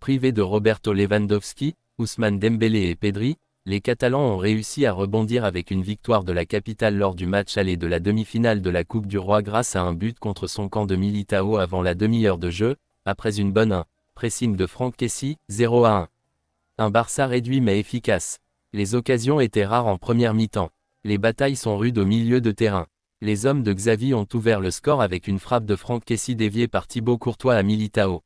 Privés de Roberto Lewandowski, Ousmane Dembélé et Pedri, les Catalans ont réussi à rebondir avec une victoire de la capitale lors du match aller de la demi-finale de la Coupe du Roi grâce à un but contre son camp de Militao avant la demi-heure de jeu, après une bonne 1. Pressing de Franck Kessi, 0 à 1. Un Barça réduit mais efficace. Les occasions étaient rares en première mi-temps. Les batailles sont rudes au milieu de terrain. Les hommes de Xavi ont ouvert le score avec une frappe de Franck Kessi déviée par Thibaut Courtois à Militao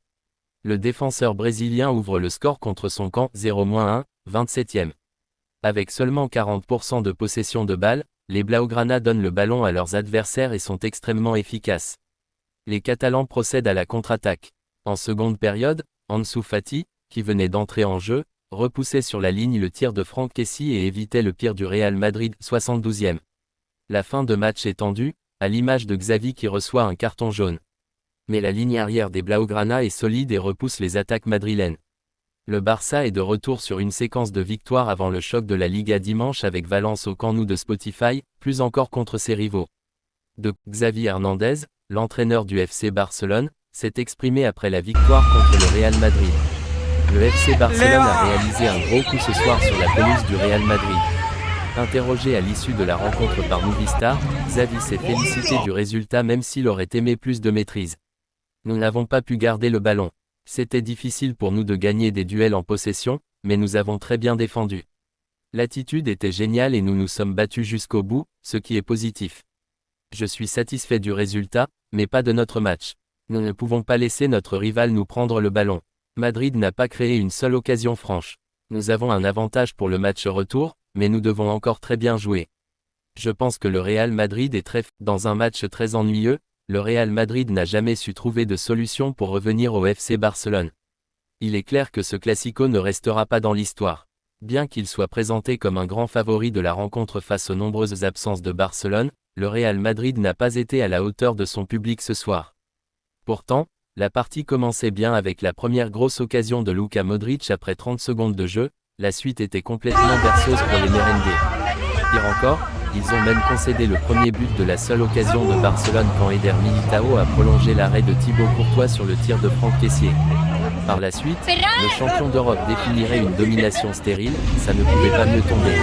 le défenseur brésilien ouvre le score contre son camp 0-1, 27e. Avec seulement 40% de possession de balle, les Blaugrana donnent le ballon à leurs adversaires et sont extrêmement efficaces. Les Catalans procèdent à la contre-attaque. En seconde période, Ansu Fati, qui venait d'entrer en jeu, repoussait sur la ligne le tir de Franck Kessi et évitait le pire du Real Madrid 72e. La fin de match est tendue, à l'image de Xavi qui reçoit un carton jaune mais la ligne arrière des Blaugrana est solide et repousse les attaques madrilènes. Le Barça est de retour sur une séquence de victoires avant le choc de la Liga dimanche avec Valence au camp de Spotify, plus encore contre ses rivaux. De Xavi Hernandez, l'entraîneur du FC Barcelone, s'est exprimé après la victoire contre le Real Madrid. Le FC Barcelone a réalisé un gros coup ce soir sur la pelouse du Real Madrid. Interrogé à l'issue de la rencontre par Movistar, Xavi s'est félicité du résultat même s'il aurait aimé plus de maîtrise. Nous n'avons pas pu garder le ballon. C'était difficile pour nous de gagner des duels en possession, mais nous avons très bien défendu. L'attitude était géniale et nous nous sommes battus jusqu'au bout, ce qui est positif. Je suis satisfait du résultat, mais pas de notre match. Nous ne pouvons pas laisser notre rival nous prendre le ballon. Madrid n'a pas créé une seule occasion franche. Nous avons un avantage pour le match retour, mais nous devons encore très bien jouer. Je pense que le Real Madrid est très dans un match très ennuyeux, le Real Madrid n'a jamais su trouver de solution pour revenir au FC Barcelone. Il est clair que ce classico ne restera pas dans l'histoire. Bien qu'il soit présenté comme un grand favori de la rencontre face aux nombreuses absences de Barcelone, le Real Madrid n'a pas été à la hauteur de son public ce soir. Pourtant, la partie commençait bien avec la première grosse occasion de Luka Modric après 30 secondes de jeu, la suite était complètement berceuse pour les Merengues. Pire encore, ils ont même concédé le premier but de la seule occasion de Barcelone quand Eder Militao a prolongé l'arrêt de Thibaut Courtois sur le tir de Franck Caissier. Par la suite, le champion d'Europe définirait une domination stérile, ça ne pouvait pas mieux tomber.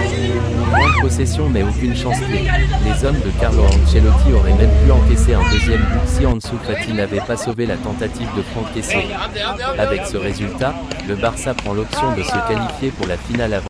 Grande possession mais aucune chance clé. Les hommes de Carlo Ancelotti auraient même pu encaisser un deuxième but si Ansu n'avait pas sauvé la tentative de Franck Caissier. Avec ce résultat, le Barça prend l'option de se qualifier pour la finale avant